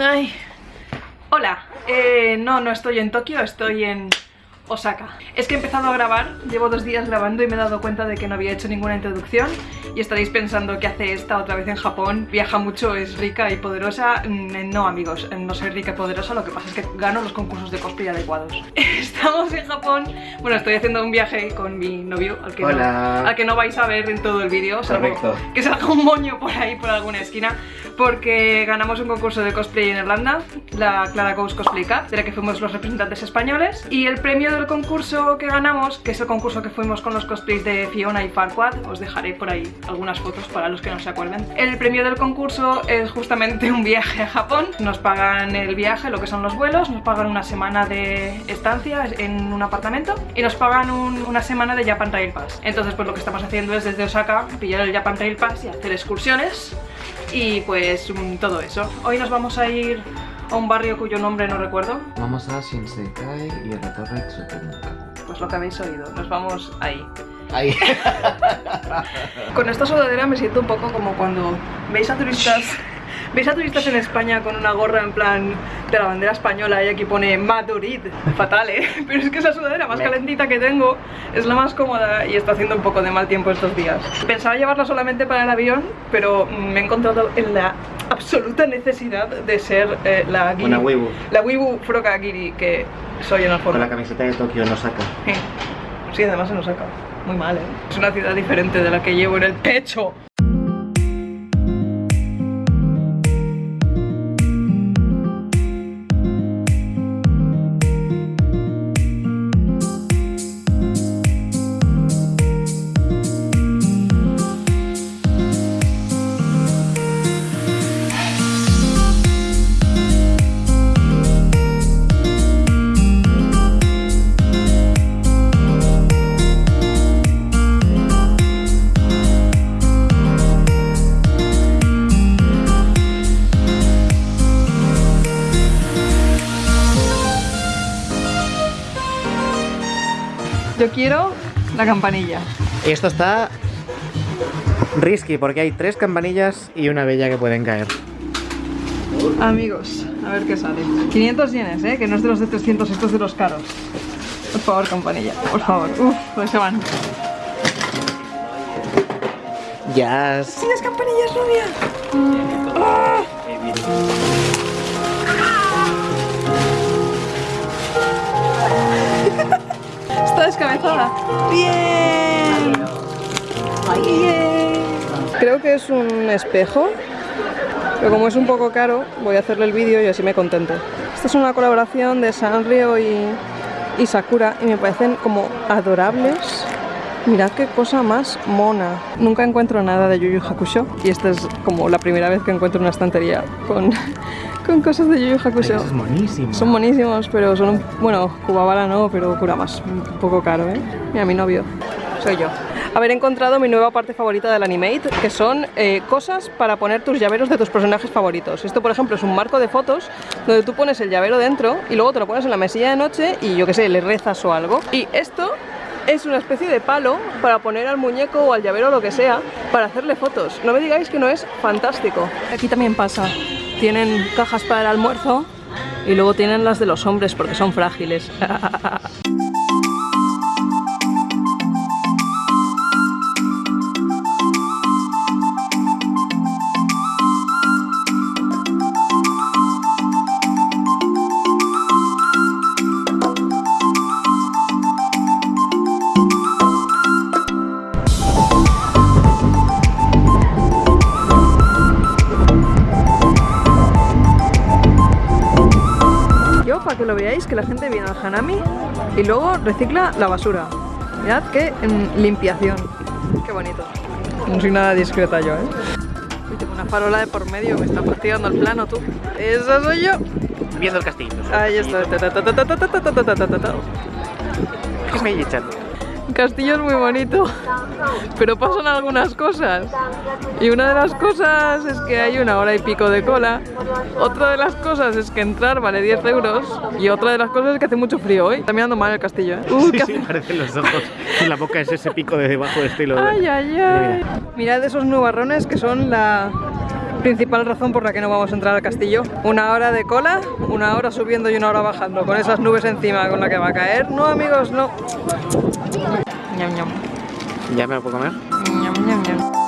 Ay. Hola, eh, no, no estoy en Tokio, estoy en Osaka. Es que he empezado a grabar, llevo dos días grabando y me he dado cuenta de que no había hecho ninguna introducción y estaréis pensando que hace esta otra vez en Japón, viaja mucho, es rica y poderosa. Mm, No amigos, no soy rica y poderosa, lo que pasa es que gano los concursos de cosplay adecuados. Estamos en Japón, bueno, estoy haciendo un viaje con mi novio, al que, Hola. No, al que no vais a ver en todo el vídeo, salvo Correcto. que salga un moño por ahí, por alguna esquina, porque ganamos un concurso de cosplay en Irlanda, la Clara Coast Cosplay Cup, de la que fuimos los representantes españoles, y el premio del concurso que ganamos, que es el concurso que fuimos con los cosplays de Fiona y Farquaad, os dejaré por ahí algunas fotos para los que no se acuerden. El premio del concurso es justamente un viaje a Japón, nos pagan el viaje, lo que son los vuelos, nos pagan una semana de estancia en un apartamento y nos pagan un- una semana de Japan Rail Pass. Entonces pues lo que estamos haciendo es desde Osaka pillar el Japan Rail Pass y hacer excursiones y pues todo eso. Hoy nos vamos a ir a un barrio cuyo nombre no recuerdo, Vamos a Shinsekai y a la Torre Tsutenka. pues lo que habéis oído, nos vamos ahí. Ahí. Con esta sudadera me siento un poco como cuando veis a turistas veis a turistas en España con una gorra en plan de la bandera española y aquí pone Madrid, fatal eh, pero es que esa sudadera más calentita que tengo es la más cómoda y está haciendo un poco de mal tiempo estos días. Pensaba llevarla solamente para el avión, pero me he encontrado en la absoluta necesidad de ser eh, la giri, Una wibu. la wibu froka giri que soy en el Con foro. la camiseta de Tokio no saca. Sí. Sí, además se nos saca. Muy mal, ¿eh? Es una ciudad diferente de la que llevo en el pecho. Quiero la campanilla. Esto está risky porque hay tres campanillas y una bella que pueden caer. Amigos, a ver qué sale. 500 yenes, ¿eh? Que no es de los de 300, esto es de los caros. Por favor, campanilla, por favor. Uf, pues se van. Yes. ¡Sí, las campanillas rubias! ¡Ah! Descabezada. ¡Bien! ¡Bien! Creo que es un espejo, pero como es un poco caro, voy a hacerle el vídeo y así me contento. Esta es una colaboración de Sanrio y, y Sakura y me parecen como adorables. Mirad qué cosa más mona. Nunca encuentro nada de Yu Yu Hakusho y esta es como la primera vez que encuentro una estantería con, con cosas de Yu Yu Hakusho. Es monísimo. Son buenísimos, pero son un... Bueno, Kubabara no, pero. Un poco caro, ¿eh? Mira, mi novio. Soy yo. Haber encontrado mi nueva parte favorita del Animate, que son eh, cosas para poner tus llaveros de tus personajes favoritos. Esto, por ejemplo, es un marco de fotos donde tú pones el llavero dentro y luego te lo pones en la mesilla de noche y yo qué sé, le rezas o algo. Y esto es una especie de palo para poner al muñeco o al llavero o lo que sea para hacerle fotos. No me digáis que no es fantástico. Aquí también pasa. Tienen cajas para el almuerzo y luego tienen las de los hombres porque son frágiles. veáis que la gente viene al Hanami y luego recicla la basura. Mirad qué limpiación. Qué bonito. No soy nada discreta yo, ¿eh? Tengo una farola de por medio, me está fastidiando el plano, tú. Eso soy yo. Viendo el castillo. Ahí está. El castillo es muy bonito, pero pasan algunas cosas. Y una de las cosas es que hay una hora y pico de cola. Otra de las cosas es que entrar vale 10 euros. Y otra de las cosas es que hace mucho frío hoy. Está mirando mal el castillo, ¿eh? Uh, Sí, ¿qué sí, parecen los ojos. Y la boca es ese pico de debajo de estilo. de- Ay, ay, ay. Mirad esos nubarrones que son la, Principal razón por la que no vamos a entrar al castillo. Una hora de cola, una hora subiendo y una hora bajando, con esas nubes encima con la que va a caer. No, amigos, no. Ñam, ñam. ¿Ya me lo puedo comer? Ñam, ñam, ñam.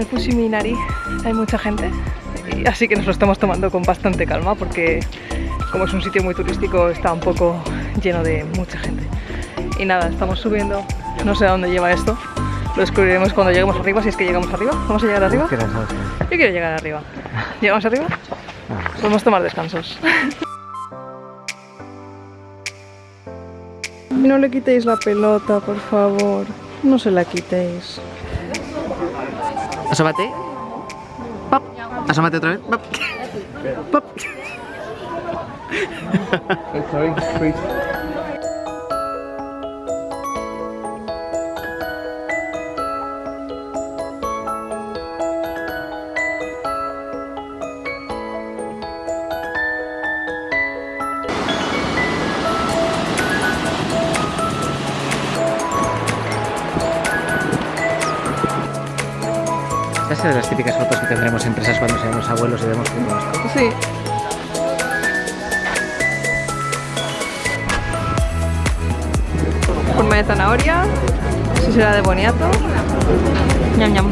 El Fushimi-Inari, hay mucha gente, y así que nos lo estamos tomando con bastante calma porque como es un sitio muy turístico está un poco lleno de mucha gente. Y nada, estamos subiendo, no sé a dónde lleva esto, lo descubriremos cuando lleguemos arriba, si es que llegamos arriba. ¿Vamos a llegar arriba? Yo quiero llegar arriba. ¿Llegamos arriba? Podemos tomar descansos. No le quitéis la pelota, por favor. No se la quitéis. Asómate. Pop. Asómate otra vez. Pop. Pop. Estas son las típicas fotos que tendremos en empresas cuando seamos abuelos y vemos fotos. Sí. Forma de zanahoria. Eso será de boniato. Ñam ñam.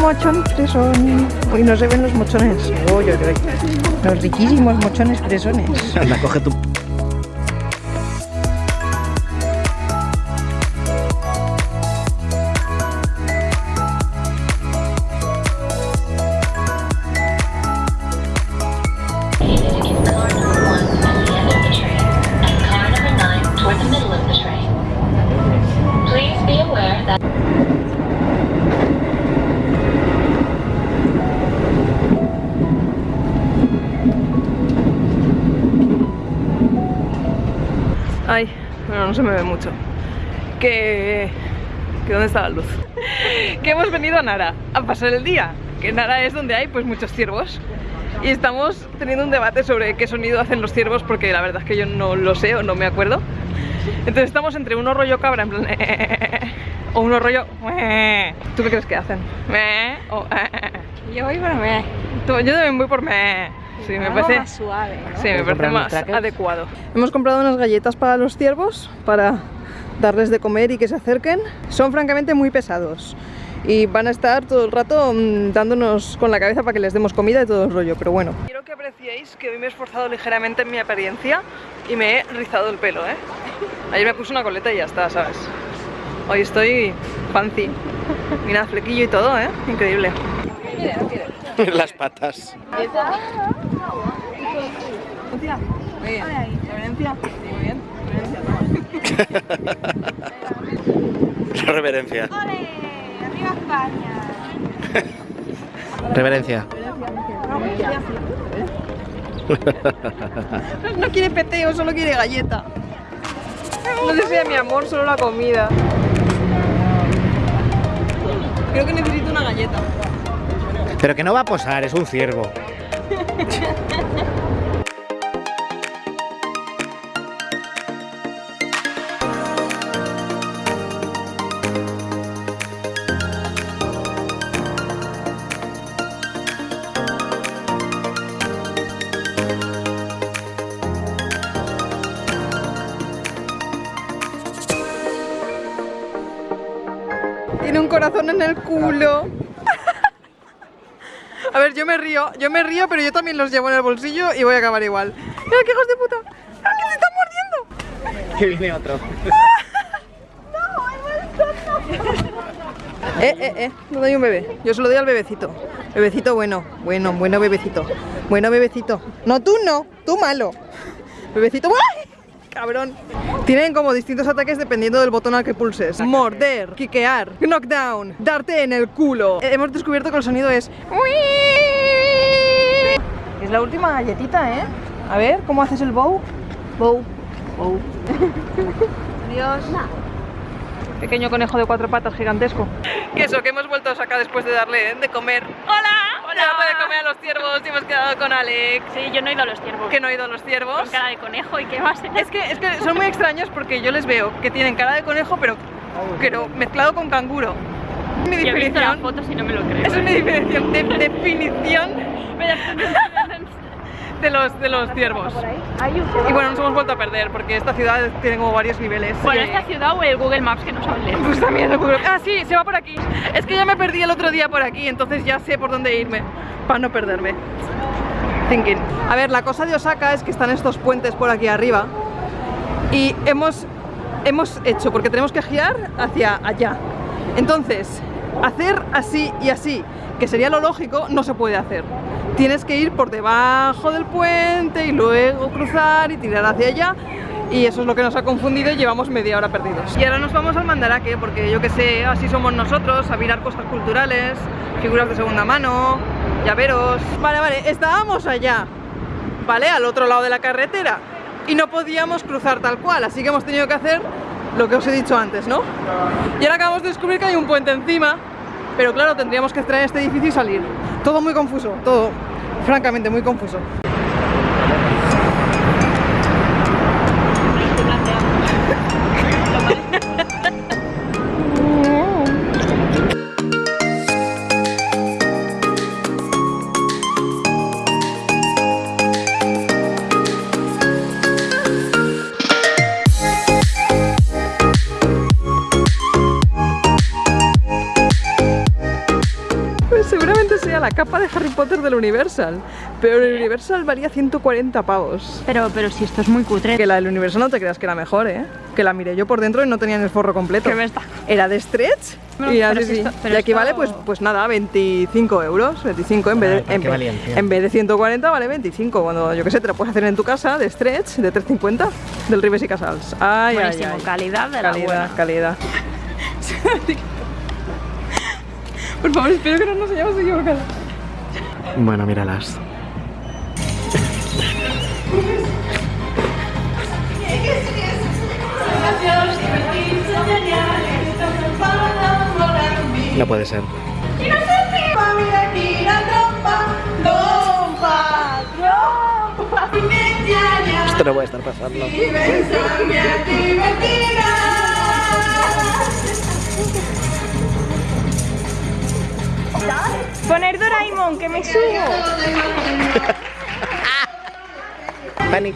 Mochón fresón. Uy, no se ven los mochones. Uy, uy. Los riquísimos mochones fresones. Anda, coge tu... bueno, no se me ve mucho. Que... que ¿Dónde está la luz? que hemos venido a Nara a pasar el día. Que Nara es donde hay pues muchos ciervos. Y estamos teniendo un debate sobre qué sonido hacen los ciervos porque la verdad es que yo no lo sé o no me acuerdo. Entonces estamos entre uno rollo cabra en plan... o uno rollo... ¿Tú qué crees que hacen? O... Yo voy por me. Yo también voy por me. Sí, me Algo parece... más suave, ¿no? Sí, me ¿Puedes parece más adecuado. Hemos comprado unas galletas para los ciervos para darles de comer y que se acerquen. Son francamente muy pesados y van a estar todo el rato mm, dándonos con la cabeza para que les demos comida y todo el rollo, pero bueno. Quiero que apreciéis que hoy me he esforzado ligeramente en mi apariencia y me he rizado el pelo, ¿eh? Ayer me puse una coleta y ya está, ¿sabes? Hoy estoy fancy. Mira, flequillo y todo, ¿eh? Increíble. Las patas. Reverencia. Muy bien. Reverencia. Sí, muy bien. Reverencia, toma. La reverencia. ¡Ole! ¡Arriba España! Reverencia. No quiere peteo, solo quiere galleta. No desea mi amor, solo la comida. Creo que necesito una galleta. Pero que no va a posar, es un ciervo. en el culo. A ver, yo me río, yo me río, pero yo también los llevo en el bolsillo y voy a acabar igual. ¡Mira qué hijos de puta! ¡Mira que se están mordiendo! Que viene otro. Eh, eh, eh, no doy un bebé. Yo se lo doy al bebecito. Bebecito bueno, bueno, bueno bebecito. Bueno bebecito. No, tú no, tú malo. Bebecito. ¡Ay! Cabrón. Tienen como distintos ataques dependiendo del botón al que pulses. Morder, quiquear, knockdown, darte en el culo. Eh, Hemos descubierto que el sonido es... Es la última galletita, ¿eh? A ver, ¿cómo haces el bow? Bow. Bow. Adiós. Pequeño conejo de cuatro patas gigantesco. Que eso, que hemos vuelto a sacar después de darle de comer. ¡Hola! Hola. Darle de comer a los ciervos y hemos quedado con Alex. Sí, yo no he ido a los ciervos. Que no ha ido a los ciervos. Con cara de conejo y qué más. Es que, es que son muy extraños porque yo les veo que tienen cara de conejo, pero, pero mezclado con canguro. Mi Yo he visto definición. no me lo creo. Esa es mi definición, de- definición de los, de los ciervos. Y bueno, nos hemos vuelto a perder porque esta ciudad tiene como varios niveles. Bueno, esta ciudad o el Google Maps que nos hable. Pues también el Google- Ah, sí, se va por aquí. Es que ya me perdí el otro día por aquí, entonces ya sé por dónde irme para no perderme. Thinking. A ver, la cosa de Osaka es que están estos puentes por aquí arriba y hemos, hemos hecho, porque tenemos que girar hacia allá. Entonces, hacer así y así, que sería lo lógico, no se puede hacer. Tienes que ir por debajo del puente y luego cruzar y tirar hacia allá. Y eso es lo que nos ha confundido y llevamos media hora perdidos. Y ahora nos vamos al Mandaraque, porque yo que sé, así somos nosotros, a mirar cosas culturales, figuras de segunda mano, llaveros... Vale, vale, estábamos allá, ¿vale? Al otro lado de la carretera y no podíamos cruzar tal cual, así que hemos tenido que hacer lo que os he dicho antes, ¿no? Y ahora acabamos de descubrir que hay un puente encima, pero claro, tendríamos que entrar en este edificio y salir. Todo muy confuso, todo, francamente, muy confuso. La capa de Harry Potter del Universal, pero el Universal valía 140 pavos. Pero, pero si esto es muy cutre. Que la del Universal no te creas que era mejor, ¿eh? Que la miré yo por dentro y no tenía ni el forro completo. ¿Qué me está- Era de stretch y pero así si sí. esto- pero y aquí esto- vale, pues, pues nada, 25 euros, 25 en vez, Ay, de, ¿por en, qué vez- valían 100? en vez de 140 vale 25. Cuando yo que sé, te lo puedes hacer en tu casa de stretch de 350 del Ribes y Casals. Ay, ay, Buenísimo, ay. calidad de la calidad, buena. calidad. Por favor, espero que no nos hayamos equivocado. Bueno, míralas. No puede ser. Esto no puede estar pasando. Poner Doraemon, que me subo. Panic.